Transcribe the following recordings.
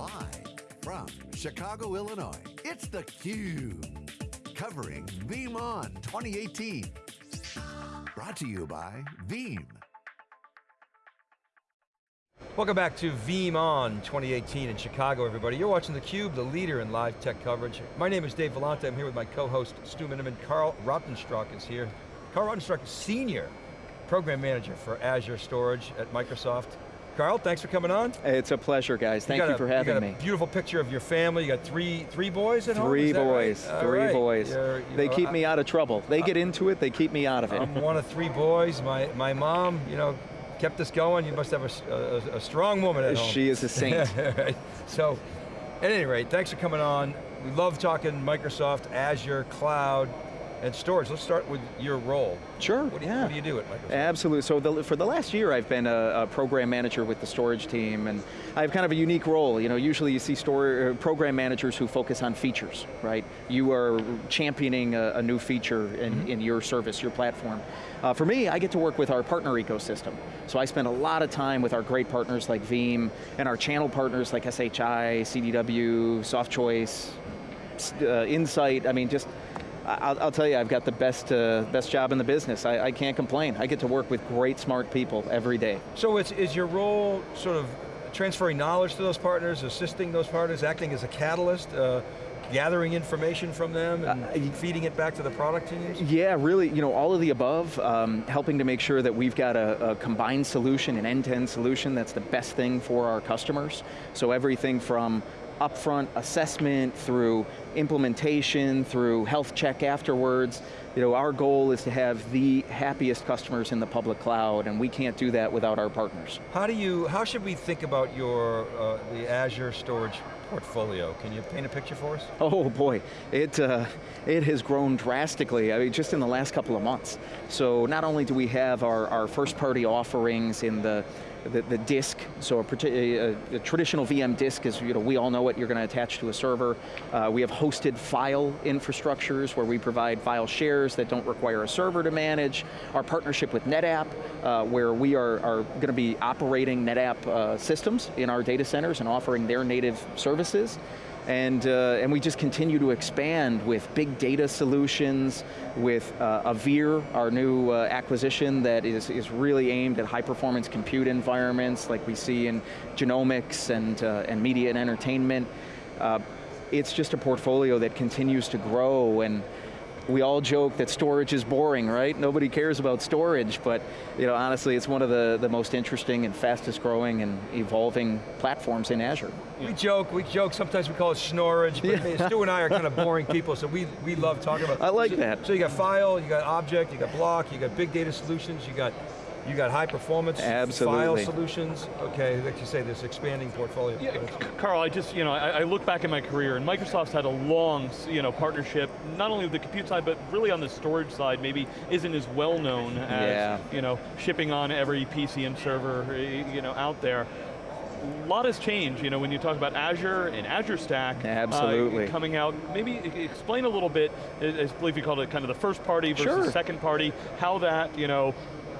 Live from Chicago, Illinois, it's theCUBE. Covering VeeamON 2018. Brought to you by Veeam. Welcome back to VeeamON 2018 in Chicago, everybody. You're watching theCUBE, the leader in live tech coverage. My name is Dave Vellante, I'm here with my co-host Stu Miniman. Carl Rautenstrauch is here. Carl Rautenstrauch, Senior Program Manager for Azure Storage at Microsoft. Carl, thanks for coming on. It's a pleasure, guys. Thank you, you for having you got me. Beautiful picture of your family. You got three three boys at three home. Boys, right? Three right. boys. You're, they know, keep I, me out of trouble. They uh, get into it. They keep me out of it. I'm one of three boys. My my mom, you know, kept us going. You must have a, a, a strong woman at home. She is a saint. So, at any rate, thanks for coming on. We love talking Microsoft, Azure, cloud, and storage. Let's start with your role. Sure, what do you, yeah. What do you do at Microsoft? Absolutely, so the, for the last year I've been a, a, program manager with the storage team and I have kind of a unique role. You know, usually you see store, uh, program managers who focus on features, right? You are championing a, a new feature in, mm -hmm. in your service, your platform. Uh, for me, I get to work with our partner ecosystem. So I spend a lot of time with our great partners like Veeam and our channel partners like SHI, CDW, SoftChoice, uh, Insight, I mean just I'll, I'll, tell you, I've got the best, uh, best job in the business. I, I, can't complain. I get to work with great, smart people every day. So it's, is your role sort of transferring knowledge to those partners, assisting those partners, acting as a catalyst, uh, gathering information from them and uh, feeding it back to the product teams? Yeah, really, you know, all of the above, um, helping to make sure that we've got a, a combined solution, an end-to-end -end solution that's the best thing for our customers. So everything from upfront assessment, through implementation, through health check afterwards. You know, our goal is to have the happiest customers in the public cloud, and we can't do that without our partners. How do you, how should we think about your, uh, the Azure storage portfolio? Can you paint a picture for us? Oh boy, it, uh, it has grown drastically, I mean, just in the last couple of months. So not only do we have our, our first party offerings in the the, the disk, so a, a, a, traditional VM disk is, you know, we all know it, you're going to attach to a server. Uh, we have hosted file infrastructures where we provide file shares that don't require a server to manage. Our partnership with NetApp, uh, where we are, are going to be operating NetApp uh, systems in our data centers and offering their native services. And, uh, and we just continue to expand with big data solutions, with uh, Avere, our new uh, acquisition that is, is really aimed at high performance compute environments like we see in genomics and, uh, and media and entertainment. Uh, it's just a portfolio that continues to grow and we all joke that storage is boring, right? Nobody cares about storage, but you know, honestly, it's one of the, the most interesting and fastest growing and evolving platforms in Azure. We joke, we joke, sometimes we call it snorage, but yeah. Stu and I are kind of boring people, so we, we love talking about I like so, that. So you got file, you got object, you got block, you got big data solutions, you got you got high performance Absolutely. file solutions. Okay, like you say, this expanding portfolio. Yeah, Carl, I just, you know, I, I, look back in my career and Microsoft's had a long, you know, partnership, not only with the compute side, but really on the storage side, maybe isn't as well known as, yeah. you know, shipping on every PC and server, you know, out there a lot has changed, you know, when you talk about Azure and Azure Stack. Absolutely. Uh, coming out, maybe explain a little bit, I believe you called it kind of the first party versus sure. second party, how that, you know,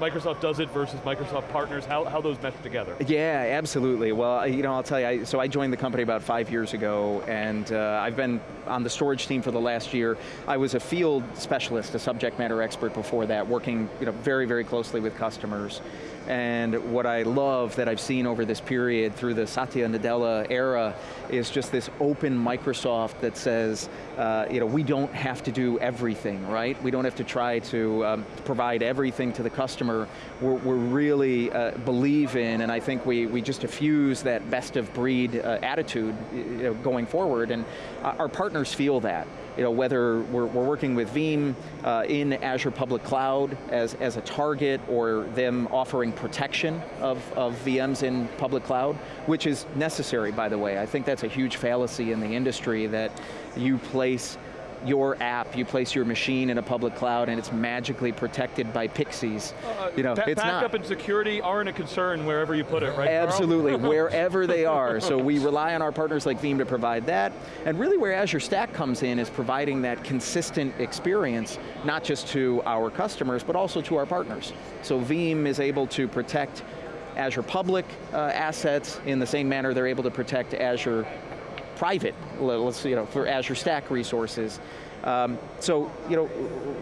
Microsoft does it versus Microsoft partners, how, how those mesh together. Yeah, absolutely. Well, you know, I'll tell you, I, so I joined the company about five years ago, and uh, I've been on the storage team for the last year. I was a field specialist, a subject matter expert before that, working you know, very, very closely with customers. And what I love that I've seen over this period through the Satya Nadella era is just this open Microsoft that says, uh, you know, we don't have to do everything, right? We don't have to try to um, provide everything to the customer. We're, we're really uh, believe in, and I think we, we just diffuse that best of breed uh, attitude you know, going forward, and our partners feel that you know, whether we're, we're working with Veeam uh, in Azure Public Cloud as, as a target or them offering protection of, of VMs in public cloud, which is necessary, by the way. I think that's a huge fallacy in the industry that you place your app, you place your machine in a public cloud and it's magically protected by pixies. Uh, you know, it's not. backup and security aren't a concern wherever you put it, right Absolutely, wherever they are. So we rely on our partners like Veeam to provide that. And really where Azure Stack comes in is providing that consistent experience, not just to our customers, but also to our partners. So Veeam is able to protect Azure public uh, assets in the same manner they're able to protect Azure private, let's you know, for Azure Stack resources. Um, so, you know,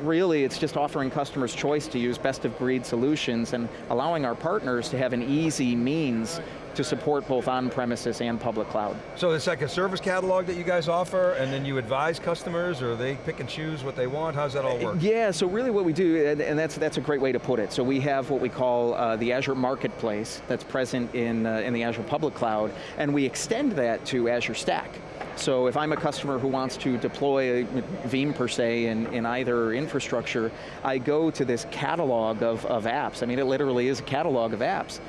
really it's just offering customers choice to use best of breed solutions and allowing our partners to have an easy means to support both on-premises and public cloud. So it's like a service catalog that you guys offer, and then you advise customers, or they pick and choose what they want? How's that all work? Yeah, so really what we do, and, and that's, that's a great way to put it. So we have what we call uh, the Azure Marketplace that's present in, uh, in the Azure Public Cloud, and we extend that to Azure Stack. So if I'm a customer who wants to deploy a Veeam per se in, in either infrastructure, I go to this catalog of, of apps. I mean, it literally is a catalog of apps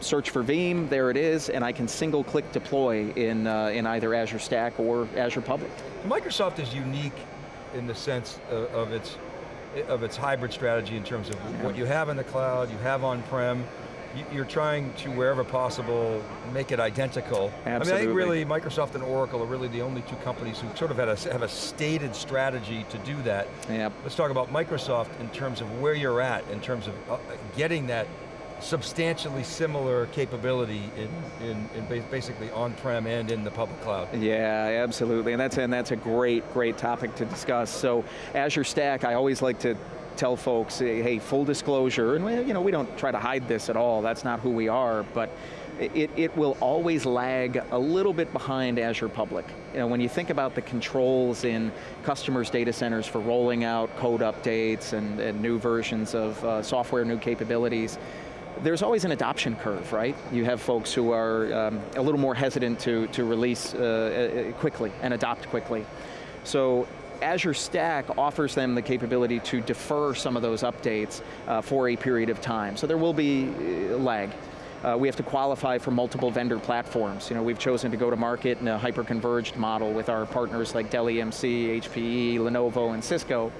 search for Veeam, there it is, and I can single click deploy in, uh, in either Azure Stack or Azure Public. Microsoft is unique in the sense of, of its of its hybrid strategy in terms of yeah. what you have in the cloud, you have on-prem, you're trying to, wherever possible, make it identical. Absolutely. I mean, I think really Microsoft and Oracle are really the only two companies who sort of had a, have a stated strategy to do that. Yep. Let's talk about Microsoft in terms of where you're at, in terms of uh, getting that substantially similar capability in, in, in basically on-prem and in the public cloud. Yeah, absolutely, and that's, and that's a great, great topic to discuss. So Azure Stack, I always like to tell folks, hey, full disclosure, and we, you know, we don't try to hide this at all, that's not who we are, but it, it will always lag a little bit behind Azure Public. You know, when you think about the controls in customers' data centers for rolling out code updates and, and new versions of uh, software, new capabilities, there's always an adoption curve, right? You have folks who are um, a little more hesitant to, to release uh, uh, quickly and adopt quickly. So Azure Stack offers them the capability to defer some of those updates uh, for a period of time. So there will be uh, lag. Uh, we have to qualify for multiple vendor platforms. You know, we've chosen to go to market in a hyper-converged model with our partners like Dell EMC, HPE, Lenovo, and Cisco.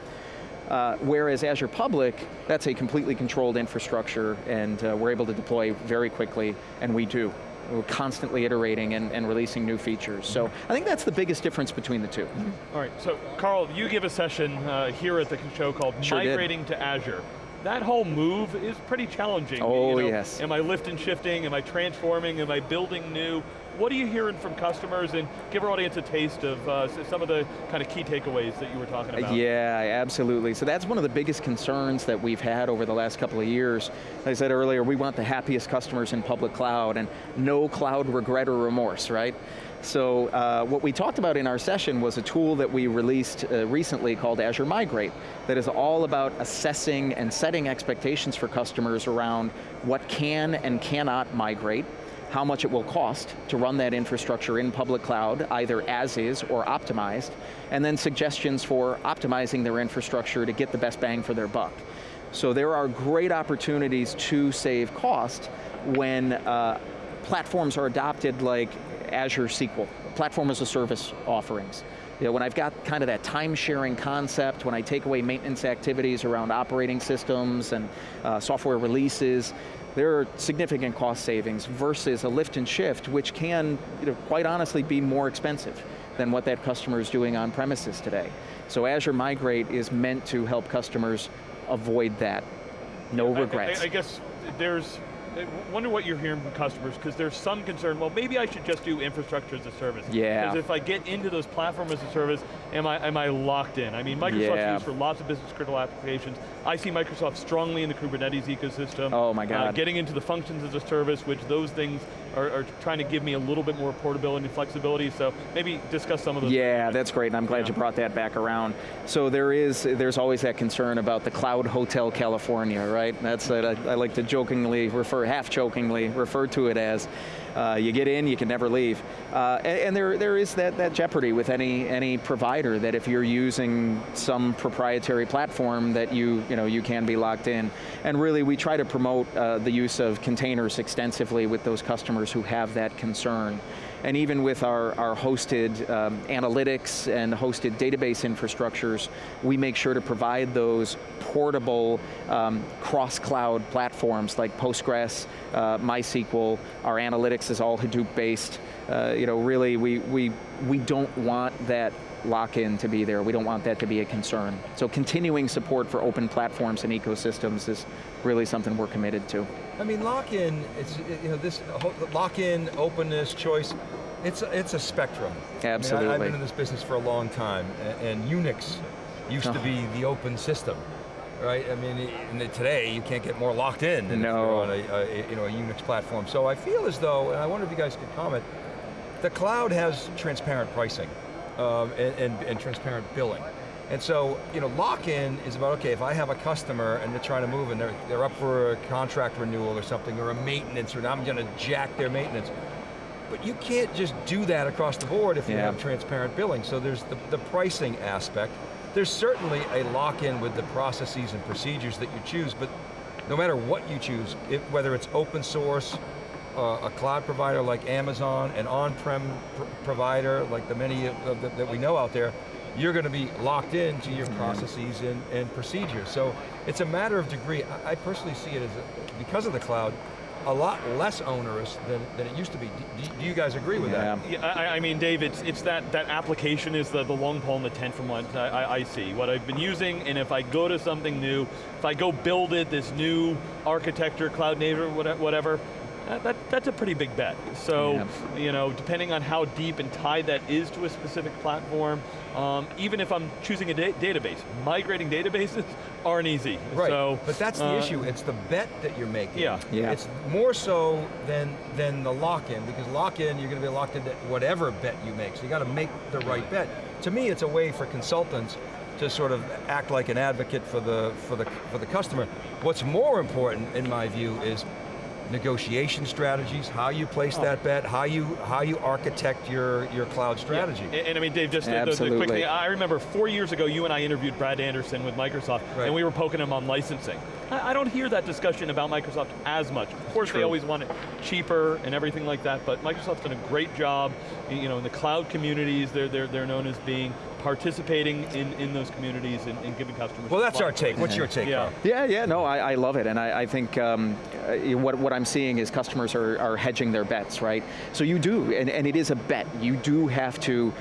Uh, whereas Azure Public, that's a completely controlled infrastructure and uh, we're able to deploy very quickly, and we do. We're constantly iterating and, and releasing new features. So I think that's the biggest difference between the 2 mm -hmm. All right, so Carl, you give a session uh, here at the show called sure Migrating did. to Azure that whole move is pretty challenging. Oh, you know, yes. Am I lift and shifting? Am I transforming? Am I building new? What are you hearing from customers and give our audience a taste of uh, some of the kind of key takeaways that you were talking about? Yeah, absolutely. So that's one of the biggest concerns that we've had over the last couple of years. Like I said earlier, we want the happiest customers in public cloud and no cloud regret or remorse, right? So uh, what we talked about in our session was a tool that we released uh, recently called Azure Migrate that is all about assessing and setting expectations for customers around what can and cannot migrate, how much it will cost to run that infrastructure in public cloud, either as is or optimized, and then suggestions for optimizing their infrastructure to get the best bang for their buck. So there are great opportunities to save cost when uh, platforms are adopted like Azure SQL, platform as a service offerings. You know, when I've got kind of that time sharing concept, when I take away maintenance activities around operating systems and uh, software releases, there are significant cost savings versus a lift and shift, which can, you know, quite honestly, be more expensive than what that customer is doing on premises today. So Azure Migrate is meant to help customers avoid that. No regrets. I, I, I guess there's I wonder what you're hearing from customers, because there's some concern, well, maybe I should just do infrastructure as a service. Yeah. Because if I get into those platform as a service, am I, am I locked in? I mean, Microsoft's yeah. used for lots of business critical applications. I see Microsoft strongly in the Kubernetes ecosystem. Oh my God. Uh, getting into the functions as a service, which those things are, are, trying to give me a little bit more portability and flexibility, so maybe discuss some of those. Yeah, that's great, and I'm glad yeah. you brought that back around. So there is, there's always that concern about the Cloud Hotel California, right? That's, I, I like to jokingly refer, half jokingly, refer to it as, uh, you get in, you can never leave. Uh, and, and, there, there is that, that jeopardy with any, any provider that if you're using some proprietary platform that you, you, know, you can be locked in. And really we try to promote uh, the use of containers extensively with those customers who have that concern. And even with our, our hosted um, analytics and hosted database infrastructures, we make sure to provide those portable um, cross-cloud platforms like Postgres, uh, MySQL, our analytics is all Hadoop based. Uh, you know, really, we, we, we don't want that lock-in to be there. We don't want that to be a concern. So continuing support for open platforms and ecosystems is really something we're committed to. I mean, lock-in, it's, you know, this lock-in, openness, choice, it's a, it's a spectrum. Absolutely. I have been in this business for a long time, and, and Unix used oh. to be uh-huh. the open system right? I mean, today you can't get more locked in than no. on a, a, you know, a Unix platform. So I feel as though, and I wonder if you guys could comment, the cloud has transparent pricing um, and, and, and transparent billing. And so, you know, lock-in is about, okay, if I have a customer and they're trying to move and they're, they're up for a contract renewal or something, or a maintenance, or I'm going to jack their maintenance. But you can't just do that across the board if you have transparent billing. So there's the, the pricing aspect. There's certainly a lock-in with the processes and procedures that you choose, but no matter what you choose, it, whether it's open source, uh, a cloud provider like Amazon, an on-prem pr provider like the many of the, that we know out there, you're going to be locked into your processes and, and procedures. So it's a matter of degree. I, I personally see it as, a, because of the cloud, a lot less onerous than, than it used to be. Do, do you guys agree with yeah. that? Yeah, I, I, mean, Dave, it's, it's that, that application is the, the long pole in the tent from what I, I, see. What I've been using, and if I go to something new, if I go build it, this new architecture, cloud native, whatever, that, that, that's a pretty big bet. So, yeah. you know, depending on how deep and tied that is to a specific platform, um, even if I'm choosing a da database, migrating databases aren't easy. Right, so, but that's the uh, issue. It's the bet that you're making. Yeah. yeah. It's more so than, than the lock-in, because lock-in, you're going to be locked into whatever bet you make, so you got to make the right bet. To me, it's a way for consultants to sort of act like an advocate for the, for the, for the customer. What's more important, in my view, is negotiation strategies, how you place oh. that bet, how you how you architect your, your cloud strategy. Yeah. And, and, I mean, Dave, just quickly, I remember four years ago, you and I interviewed Brad Anderson with Microsoft, right. and we were poking him on licensing. I, I, don't hear that discussion about Microsoft as much. Of course, True. they always want it cheaper and everything like that, but Microsoft's done a great job, you know, in the cloud communities, they're, they're, they're known as being participating in, in those communities and, and giving customers. Well, that's our take. What's your take, yeah. Carl? Yeah, yeah, no, I, I love it, and I, I think um, uh, what, what I'm seeing is customers are, are hedging their bets, right? So you do, and, and it is a bet. You do have to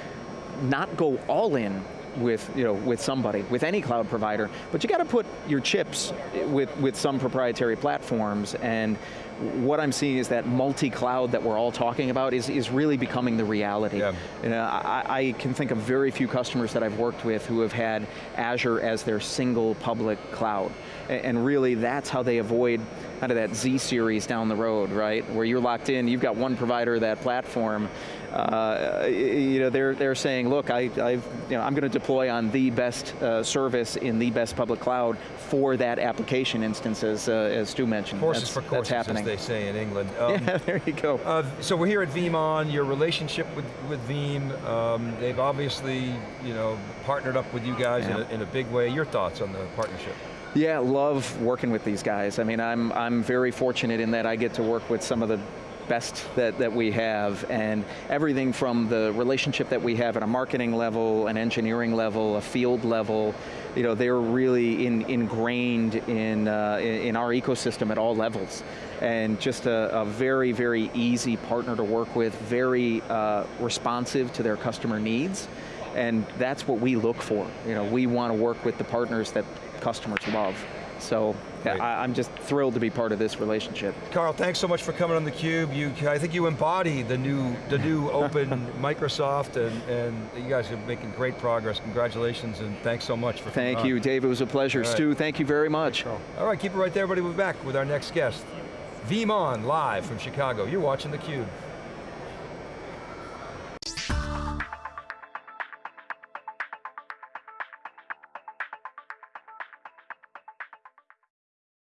not go all in with, you know, with somebody, with any cloud provider, but you got to put your chips with, with some proprietary platforms and what I'm seeing is that multi-cloud that we're all talking about is, is really becoming the reality. Yeah. You know, I, I, can think of very few customers that I've worked with who have had Azure as their single public cloud. And really that's how they avoid kind of that Z series down the road, right? Where you're locked in, you've got one provider of that platform, uh, you know, they're, they're saying, look, I, I've, you know, I'm going to deploy on the best uh, service in the best public cloud for that application instance, as, uh, as Stu mentioned. Horses that's, for courses, that's happening. As they say in England. Um, yeah, there you go. Uh, so we're here at VeeamON, your relationship with, with Veeam, um, they've obviously, you know, partnered up with you guys yeah. in, a, in a big way. Your thoughts on the partnership? Yeah, love working with these guys. I mean, I'm, I'm very fortunate in that I get to work with some of the best that, that we have, and everything from the relationship that we have at a marketing level, an engineering level, a field level, you know, they're really in, ingrained in, uh, in our ecosystem at all levels. And just a, a very, very easy partner to work with, very uh, responsive to their customer needs, and that's what we look for. You know, we want to work with the partners that customers love. So I, am just thrilled to be part of this relationship. Carl, thanks so much for coming on theCUBE. You, I think you embody the new, the new open Microsoft and, and you guys are making great progress. Congratulations and thanks so much for coming. Thank you, on. Dave, it was a pleasure. Right. Stu, thank you very much. All right, keep it right there, everybody. We'll be back with our next guest. VeeamON, live from Chicago. You're watching theCUBE.